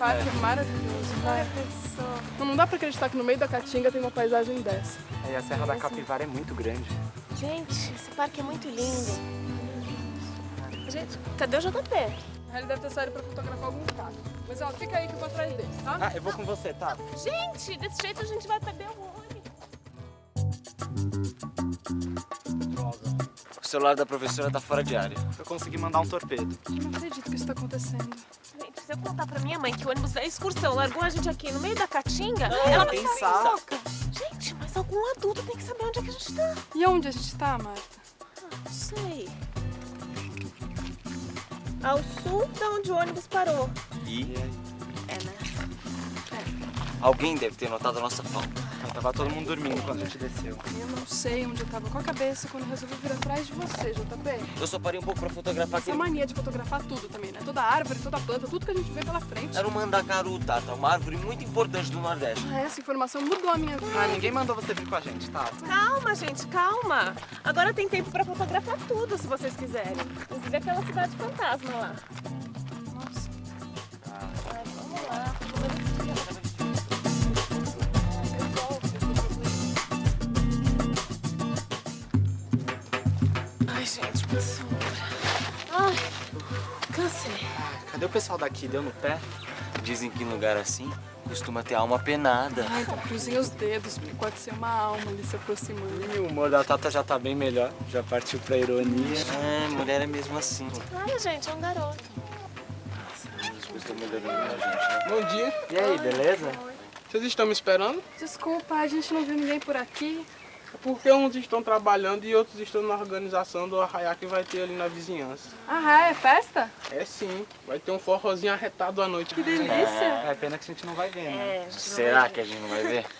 parque é, maravilhoso, vai. Não, não dá pra acreditar que no meio da Caatinga tem uma paisagem dessa. É, e a Serra da Capivara é muito grande. Gente, esse parque é muito lindo. Gente, cadê o JP? Ele deve ter saído pra fotografar algum carro. Mas ó, fica aí que eu vou atrás dele, tá? Ah, eu vou com você, tá? Gente, desse jeito a gente vai perder o ônibus. O celular da professora tá fora de área. Eu consegui mandar um torpedo. Eu não acredito que isso tá acontecendo. Gente, se eu contar pra minha mãe que o ônibus da excursão largou a gente aqui no meio da caatinga, ela vai ficar louca. Gente, mas algum adulto tem que saber onde é que a gente tá. E onde a gente tá, Marta? Não sei. Ao sul da onde o ônibus parou. E É, né? alguém deve ter notado a nossa falta. Tava todo mundo dormindo quando a gente desceu. Eu não sei onde eu tava com a cabeça quando resolvi vir atrás de você, JP. Eu só parei um pouco pra fotografar Essa aquele... mania de fotografar tudo também, né? Toda árvore, toda planta, tudo que a gente vê pela frente. Era um mandacaru, Tata, uma árvore muito importante do Nordeste. Ah, essa informação mudou a minha vida. Ah, ninguém mandou você vir com a gente, tá? Calma, gente, calma. Agora tem tempo pra fotografar tudo, se vocês quiserem. Inclusive aquela cidade fantasma lá. Cadê o pessoal daqui? Deu no pé? Dizem que em lugar assim costuma ter alma penada. Ai, então cruzinha os dedos, porque pode ser uma alma ali se aproximando. E o humor da Tata já tá bem melhor. Já partiu pra ironia. É, mulher é mesmo assim. Ai, gente, é um garoto. As coisas estão melhorando na gente, né? Bom dia. E aí, beleza? Vocês estão me esperando? Desculpa, a gente não viu ninguém por aqui. É Porque uns estão trabalhando e outros estão na organização do arraiá que vai ter ali na vizinhança. Ah, é festa? É sim, vai ter um forrozinho arretado à noite. Que delícia. É pena que a gente não vai ver, né? É, a gente não Será que a gente não vai ver?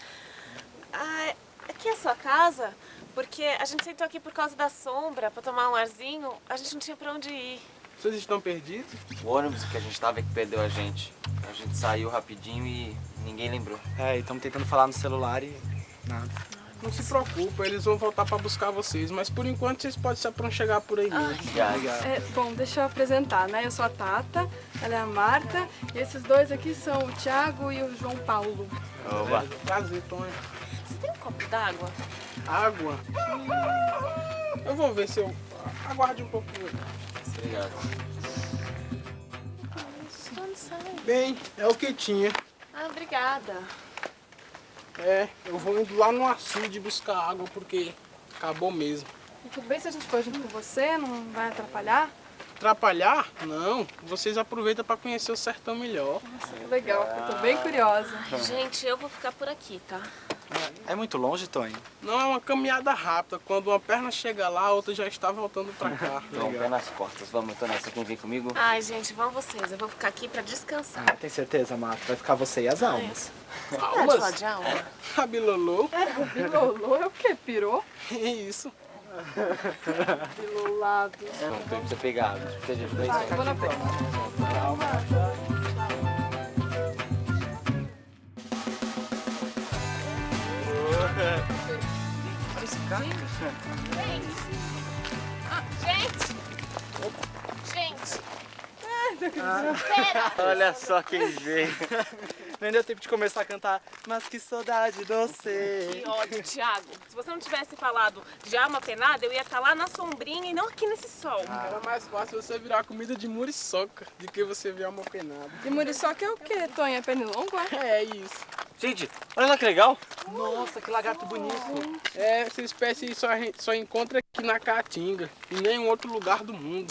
Ah, aqui é a sua casa? Porque a gente sentou aqui por causa da sombra, pra tomar um arzinho. A gente não tinha pra onde ir. Vocês estão perdidos? O ônibus que a gente tava é que perdeu a gente. A gente saiu rapidinho e ninguém lembrou. É, e estamos tentando falar no celular e nada. Não se preocupa, eles vão voltar pra buscar vocês. Mas por enquanto vocês podem se apronchegar por aí mesmo. Obrigado. É, bom, deixa eu apresentar, né? Eu sou a Tata, ela é a Marta, e esses dois aqui são o Thiago e o João Paulo. Oba. Prazer, Tonho. Você tem um copo d'água? Água? Hum, Eu vou ver se eu... Aguarde um pouquinho. Obrigado. Sai? Bem, é o que tinha. Ah, obrigada. É, eu vou indo lá no açude buscar água porque acabou mesmo. E tudo bem se a gente for junto com você? Não vai atrapalhar? Atrapalhar? Não. Vocês aproveitam para conhecer o sertão melhor. Nossa, que legal, eu tô bem curiosa. Gente, eu vou ficar por aqui, tá? É muito longe, Tonho? Não é uma caminhada rápida. Quando uma perna chega lá, a outra já está voltando para cá. Então, pé nas costas. Vamos, tô nessa. Quem vem comigo? Ai, gente, vão vocês. Eu vou ficar aqui pra descansar. Ah, tem certeza, Marta? Vai ficar você e as almas. Você pode falar de alma? A Bilolô? O bilolô é o quê? Pirou? É isso. Bilolado. Não, tem pra você pegar. Você já fez Vai, vou na frente. Olha esse cara. Gente! Gente! Olha só quem veio. Nem deu tempo de começar a cantar. Mas que saudade doce. Que ódio, Thiago. Se você não tivesse falado de alma penada, eu ia estar lá na sombrinha e não aqui nesse sol. Era mais fácil você virar comida de muriçoca do que você virar uma penada. E muriçoca é o quê, Tonha? É pernilongo, é? É isso. Gente, olha lá que legal. Nossa, que lagarto bonito. É, essa espécie só, só encontra aqui na Caatinga, em nenhum outro lugar do mundo.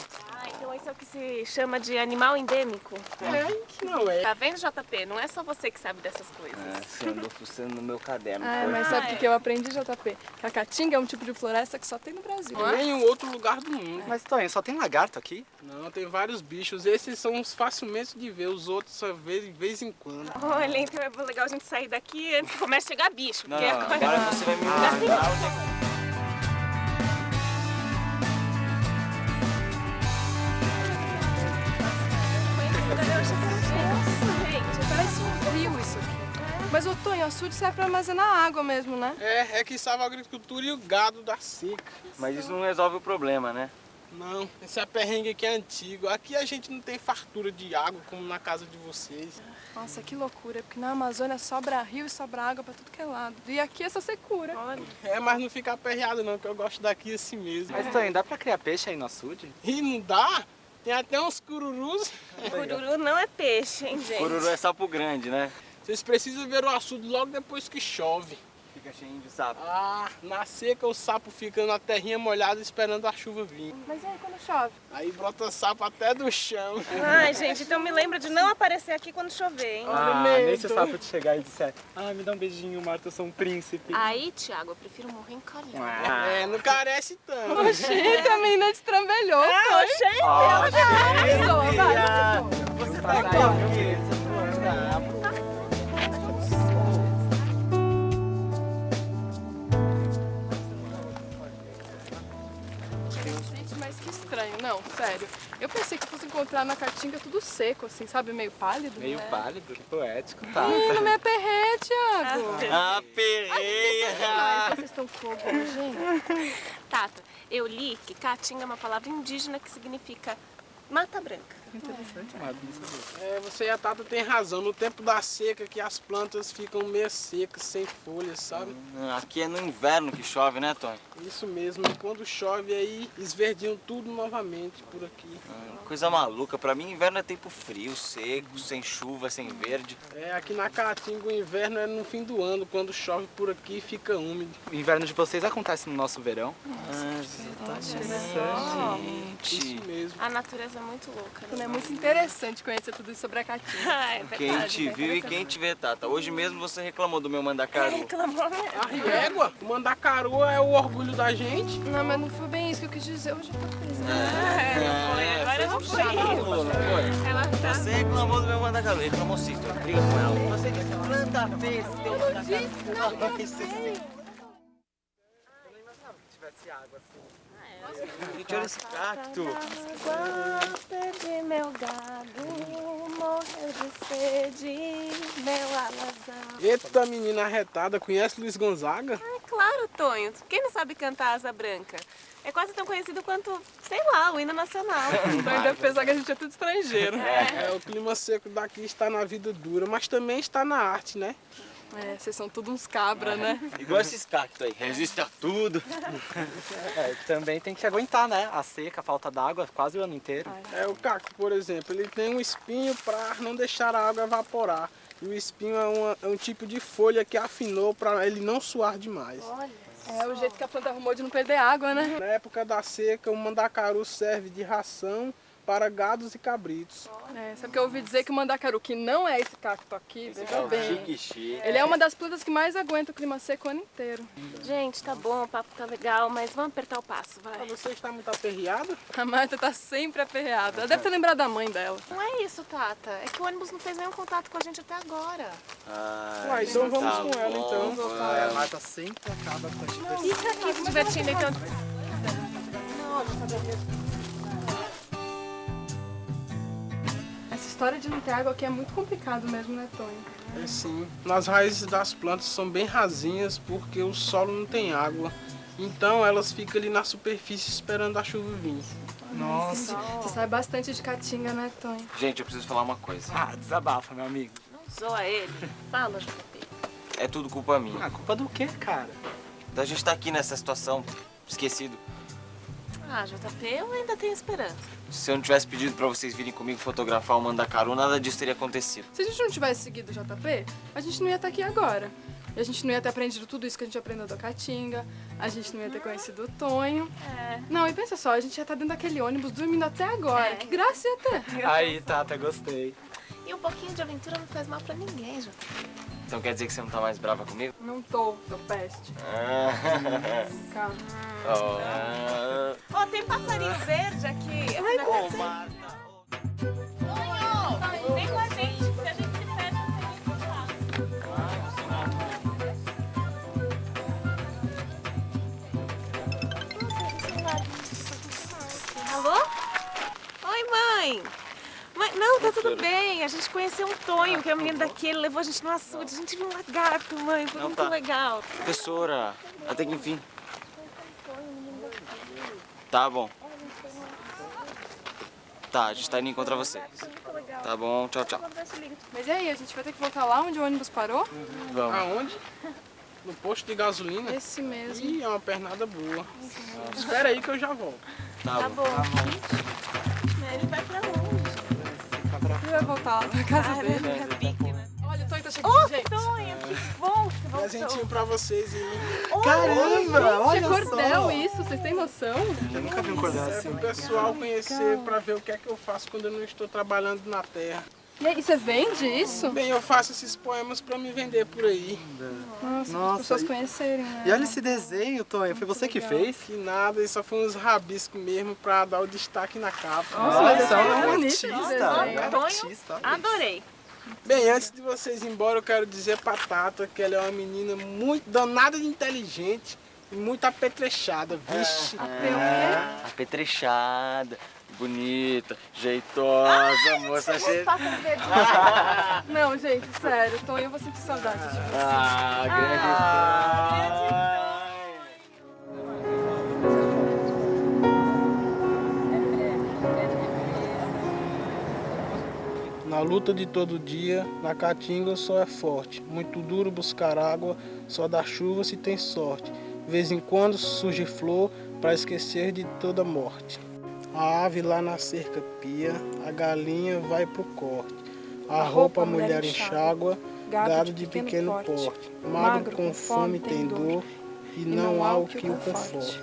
Ah, isso é o que se chama de animal endêmico. É, que não é. Tá vendo, JP? Não é só você que sabe dessas coisas. É, você andou fuçando no meu caderno. Ah, foi? mas sabe o que que eu aprendi, JP? Que a caatinga é um tipo de floresta que só tem no Brasil. Em nenhum outro lugar do mundo. Mas, Tonho, só tem lagarto aqui? Não, tem vários bichos. Esses são os facilmente de ver, os outros só vê de vez em quando. Olha, então é legal a gente sair daqui antes que comece a chegar bicho. Não, porque não, agora... agora você vai me mostrar é que... Gente, Parece um rio isso aqui. Mas, ô Tonho, açude serve pra armazenar água mesmo, né? É, é que salva a agricultura e o gado da seca. Mas isso não resolve o problema, né? Não, esse perrengue aqui é antigo. Aqui a gente não tem fartura de água como na casa de vocês. Nossa, que loucura, porque na Amazônia sobra rio e sobra água pra tudo que é lado. E aqui é só secura. Olha. É, mas não fica aperreado não, que eu gosto daqui assim mesmo. Mas Tonho, dá pra criar peixe aí no açude? E não dá? Tem até uns cururus. Cururu não é peixe, hein, gente? Cururu é sapo grande, né? Vocês precisam ver o açude logo depois que chove. Fica cheio de sapo. Ah, na seca o sapo fica na terrinha molhada esperando a chuva vir. Mas e aí quando chove? Aí brota sapo até do chão. Ai, gente, então me lembra de não aparecer aqui quando chover, hein? Ah, nem se o sapo te chegar e disser Ah, me dá um beijinho, Marta, eu sou um príncipe. Aí, Thiago, eu prefiro morrer encalhado. Ah. É, não carece tanto. Oxente, a menina destrambelhou. Ah, gente! Pessoa, vai. Você tá aqui, sério. Eu pensei que fosse encontrar na caatinga tudo seco, assim, sabe? Meio pálido. Meio né? pálido, que poético, tá? Ih, não me aperrei, Thiago. Ah, perreia! Ai, vocês estão fogo, gente. Tata, eu li que caatinga é uma palavra indígena que significa mata branca. Interessante, não sabia. É, você e a Tata tem razão. No tempo da seca que as plantas ficam meio secas, sem folhas, sabe? Aqui é no inverno que chove, né, Tonho? Isso mesmo. E quando chove aí, esverdiam tudo novamente por aqui. Ah, Coisa maluca. Pra mim, inverno é tempo frio, seco, sem chuva, sem verde. É, aqui na Caatinga o inverno é no fim do ano. Quando chove por aqui, fica úmido. O inverno de vocês acontece no nosso verão? Ah, Isso gente. mesmo. A natureza é muito louca, né? É muito interessante conhecer tudo isso sobre a caatinga. Ah, é Quem verdade. te viu e quem te vê, Tata. Hoje mesmo você reclamou do meu mandacaru. Reclamou mesmo. A régua, o mandacaru é o orgulho da gente. Não, mas não foi bem isso que eu quis dizer. Hoje eu tô presa. É, não foi. Agora não foi. Falou, não foi? Ela tá... Você reclamou do meu mandacaru. Reclamou sim, Tonho. Briga com ela. Você disse tanta vez que teu mandacaru. Tivesse água assim. Gente, olha esse cacto. Água, perdi meu gado, morreu de sede, meu alazão. Eita menina arretada, conhece Luiz Gonzaga? É claro, Tonho. Quem não sabe cantar Asa Branca? É quase tão conhecido quanto, sei lá, o hino nacional. Então ainda pensar que a gente é tudo estrangeiro. É, o clima seco daqui está na vida dura, mas também está na arte, né? É, vocês são tudo uns cabra, né? Igual esses cactos aí. Resiste a tudo. É, também tem que aguentar, né? A seca, a falta d'água, quase o ano inteiro. É, o cacto, por exemplo, ele tem um espinho para não deixar a água evaporar. E o espinho é, uma- é um tipo de folha que afinou para ele não suar demais. É o jeito que a planta arrumou de não perder água, né? Na época da seca, o mandacaru serve de ração para gados e cabritos. É, sabe que eu ouvi dizer que o mandacaru, que não é esse cacto aqui, veja bem. Chique, chique. Ele é uma das plantas que mais aguenta o clima seco o ano inteiro. Gente, tá bom, o papo tá legal, mas vamos apertar o passo, Ah, vai. Você está muito aperreado? A Marta tá sempre aperreada. Ela deve ter lembrado da mãe dela. Não é isso, Tata. É que o ônibus não fez nenhum contato com a gente até agora. Uai, então vamos tá com ela, bom, então. vai. A Marta sempre acaba com a diversão. Fica aqui se divertindo, então. Essa história de não ter água aqui é muito complicado mesmo, né, Tonho? É sim. Nas raízes das plantas são bem rasinhas porque o solo não tem água. Então elas ficam ali na superfície esperando a chuva vir. Nossa. Você sabe bastante de caatinga, né, Tonho? Gente, eu preciso falar uma coisa. Ah, desabafa, meu amigo. Não zoa ele. Fala, JP. É tudo culpa minha. Ah, culpa do quê, cara? Da gente estar aqui nessa situação, esquecido. Ah, JP, eu ainda tenho esperança. Se eu não tivesse pedido pra vocês virem comigo fotografar o mandacaru, nada disso teria acontecido. Se a gente não tivesse seguido o JP, a gente não ia estar aqui agora. E a gente não ia ter aprendido tudo isso que a gente aprendeu da Caatinga, a gente não ia ter conhecido o Tonho. É. Não, e pensa só, a gente ia estar dentro daquele ônibus dormindo até agora. É. Que graça ia ter. Aí, Tata, gostei. E um pouquinho de aventura não faz mal pra ninguém, JP. Então quer dizer que você não tá mais brava comigo? Não tô, seu peste. Ah, Calma. oh. Ó, tem passarinho verde aqui. Ai, Ô, Não, tá tudo bem. A gente conheceu um Tonho, que é o menino daqui. Ele levou a gente no açude. A gente viu um lagarto, mãe. Foi Não, muito tá. legal. Professora, até que enfim. Tá bom. Tá, a gente tá indo encontrar vocês. Tá bom, tchau, tchau. Mas e aí, a gente vai ter que voltar lá onde o ônibus parou? Vamos. Aonde? No posto de gasolina? Esse mesmo. Ih, é uma pernada boa. Espera aí que eu já volto. Tá, Tá bom. bom. Gente, Ele vai pra longe. Ele vai voltar lá pra casa Caramba, dele. é pique, né? Olha, o Tonho tá chegando, gente. Tonho, que bom que você voltou. Presentinho pra vocês aí. Caramba, É olha cordel só. isso, vocês têm noção? Eu nunca vi um cordel É assim. pro pessoal conhecer, pra ver o que é que eu faço quando eu não estou trabalhando na terra. E aí, você vende isso? Bem, eu faço esses poemas pra me vender por aí. Nossa, Nossa, as pessoas e- conhecerem, né? E olha esse desenho, Tonho. Foi você que fez? Que nada, isso só foi uns rabiscos mesmo pra dar o destaque na capa. Nossa, mas Nossa, é é um bonito artista. É um artista. Adorei. Bem, antes de vocês ir embora, eu quero dizer pra Tata que ela é uma menina muito danada de inteligente e muito apetrechada. Vixe. É, apetrechada, bonita, jeitosa, moça cheia. Não, gente, sério, Tonho, eu vou sentir saudade de você. Ah, grande Na luta de todo dia, na caatinga o sol é forte. Muito duro buscar água, só dá chuva se tem sorte. De vez em quando surge flor para esquecer de toda morte. A ave lá na cerca pia, a galinha vai pro corte. A roupa a mulher enxágua, gado de pequeno porte. Magro com fome tem dor e não há o que o conforte.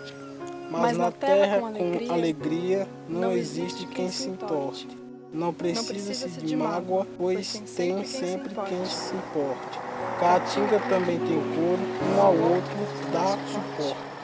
Mas na terra com alegria não existe quem se importe. Não precisa-se de mágoa, pois tem sempre quem se importe. Caatinga também tem couro, um ao outro dá suporte.